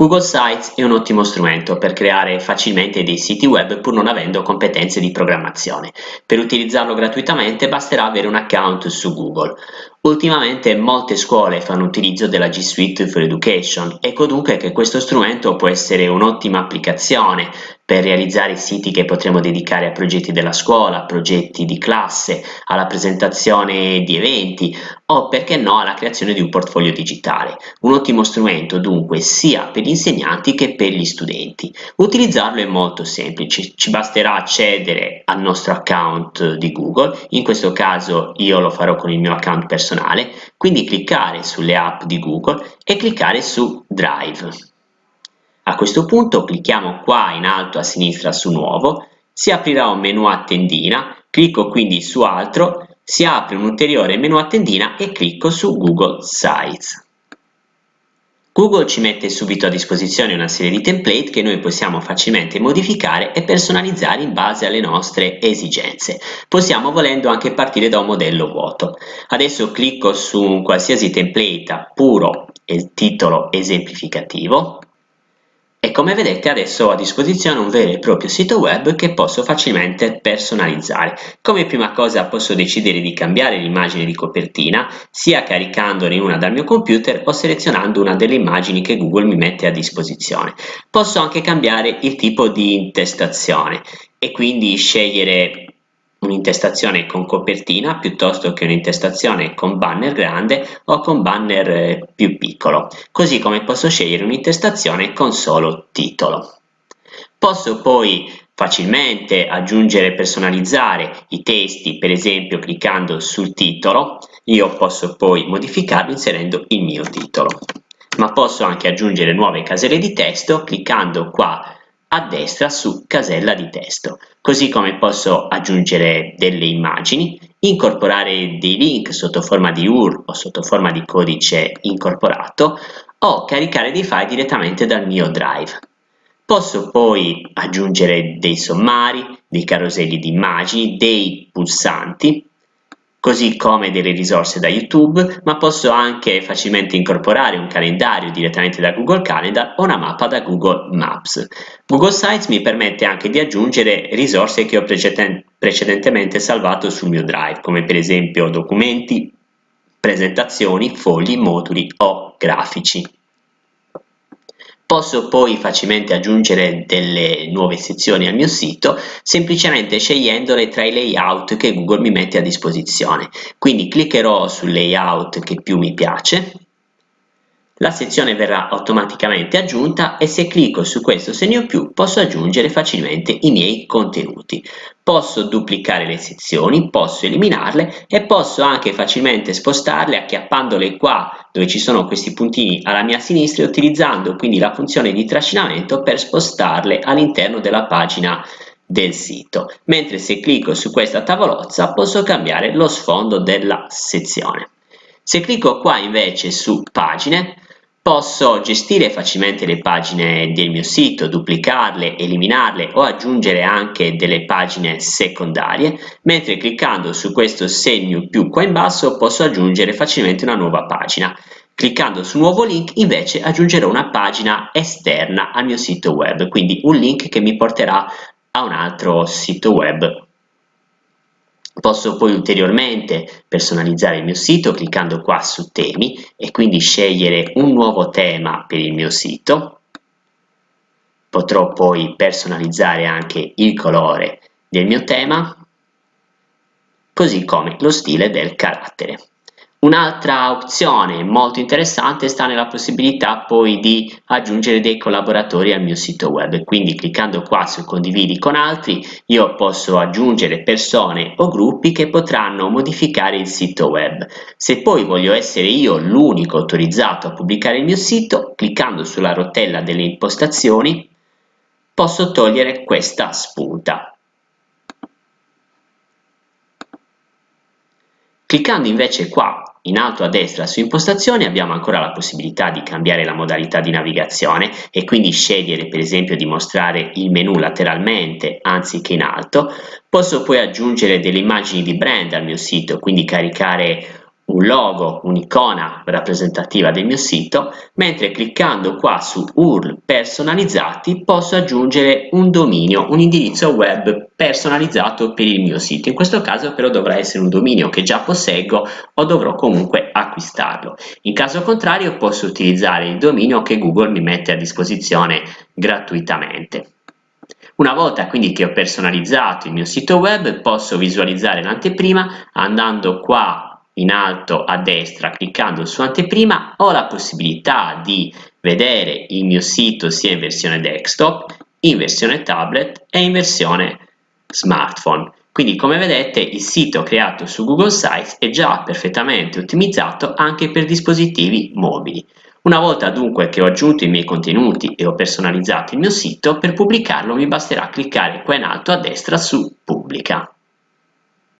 Google Sites è un ottimo strumento per creare facilmente dei siti web pur non avendo competenze di programmazione. Per utilizzarlo gratuitamente basterà avere un account su Google. Ultimamente molte scuole fanno utilizzo della G Suite for Education, ecco dunque che questo strumento può essere un'ottima applicazione per realizzare siti che potremo dedicare a progetti della scuola, progetti di classe, alla presentazione di eventi o perché no alla creazione di un portfolio digitale. Un ottimo strumento dunque sia per gli insegnanti che per gli studenti. Utilizzarlo è molto semplice, ci basterà accedere al nostro account di Google, in questo caso io lo farò con il mio account personale personale, quindi cliccare sulle app di Google e cliccare su Drive. A questo punto clicchiamo qua in alto a sinistra su Nuovo, si aprirà un menu a tendina, clicco quindi su Altro, si apre un ulteriore menu a tendina e clicco su Google Sites. Google ci mette subito a disposizione una serie di template che noi possiamo facilmente modificare e personalizzare in base alle nostre esigenze. Possiamo volendo anche partire da un modello vuoto. Adesso clicco su qualsiasi template puro titolo esemplificativo e come vedete adesso ho a disposizione un vero e proprio sito web che posso facilmente personalizzare. Come prima cosa posso decidere di cambiare l'immagine di copertina sia caricandone una dal mio computer o selezionando una delle immagini che Google mi mette a disposizione. Posso anche cambiare il tipo di intestazione e quindi scegliere un'intestazione con copertina piuttosto che un'intestazione con banner grande o con banner eh, più piccolo, così come posso scegliere un'intestazione con solo titolo. Posso poi facilmente aggiungere e personalizzare i testi, per esempio cliccando sul titolo, io posso poi modificarlo inserendo il mio titolo. Ma posso anche aggiungere nuove caselle di testo cliccando qua a destra su casella di testo, così come posso aggiungere delle immagini, incorporare dei link sotto forma di URL o sotto forma di codice incorporato o caricare dei file direttamente dal mio Drive. Posso poi aggiungere dei sommari, dei caroselli di immagini, dei pulsanti così come delle risorse da YouTube, ma posso anche facilmente incorporare un calendario direttamente da Google Calendar o una mappa da Google Maps. Google Sites mi permette anche di aggiungere risorse che ho precedentemente salvato sul mio Drive, come per esempio documenti, presentazioni, fogli, moduli o grafici. Posso poi facilmente aggiungere delle nuove sezioni al mio sito semplicemente scegliendole tra i layout che Google mi mette a disposizione. Quindi cliccherò sul layout che più mi piace la sezione verrà automaticamente aggiunta e se clicco su questo segno più posso aggiungere facilmente i miei contenuti. Posso duplicare le sezioni, posso eliminarle e posso anche facilmente spostarle acchiappandole qua dove ci sono questi puntini alla mia sinistra e utilizzando quindi la funzione di trascinamento per spostarle all'interno della pagina del sito, mentre se clicco su questa tavolozza posso cambiare lo sfondo della sezione. Se clicco qua invece su pagine Posso gestire facilmente le pagine del mio sito, duplicarle, eliminarle o aggiungere anche delle pagine secondarie, mentre cliccando su questo segno più qua in basso posso aggiungere facilmente una nuova pagina. Cliccando su nuovo link invece aggiungerò una pagina esterna al mio sito web, quindi un link che mi porterà a un altro sito web Posso poi ulteriormente personalizzare il mio sito cliccando qua su temi e quindi scegliere un nuovo tema per il mio sito. Potrò poi personalizzare anche il colore del mio tema, così come lo stile del carattere. Un'altra opzione molto interessante sta nella possibilità poi di aggiungere dei collaboratori al mio sito web, quindi cliccando qua su condividi con altri io posso aggiungere persone o gruppi che potranno modificare il sito web. Se poi voglio essere io l'unico autorizzato a pubblicare il mio sito, cliccando sulla rotella delle impostazioni posso togliere questa spunta. Cliccando invece qua in alto a destra su impostazioni abbiamo ancora la possibilità di cambiare la modalità di navigazione e quindi scegliere per esempio di mostrare il menu lateralmente anziché in alto. Posso poi aggiungere delle immagini di brand al mio sito, quindi caricare un logo, un'icona rappresentativa del mio sito, mentre cliccando qua su URL personalizzati posso aggiungere un dominio, un indirizzo web personalizzato per il mio sito. In questo caso però dovrà essere un dominio che già posseggo o dovrò comunque acquistarlo. In caso contrario posso utilizzare il dominio che Google mi mette a disposizione gratuitamente. Una volta quindi che ho personalizzato il mio sito web posso visualizzare l'anteprima andando qua in alto a destra cliccando su anteprima ho la possibilità di vedere il mio sito sia in versione desktop, in versione tablet e in versione smartphone. Quindi come vedete il sito creato su Google Sites è già perfettamente ottimizzato anche per dispositivi mobili. Una volta dunque che ho aggiunto i miei contenuti e ho personalizzato il mio sito, per pubblicarlo mi basterà cliccare qua in alto a destra su Pubblica.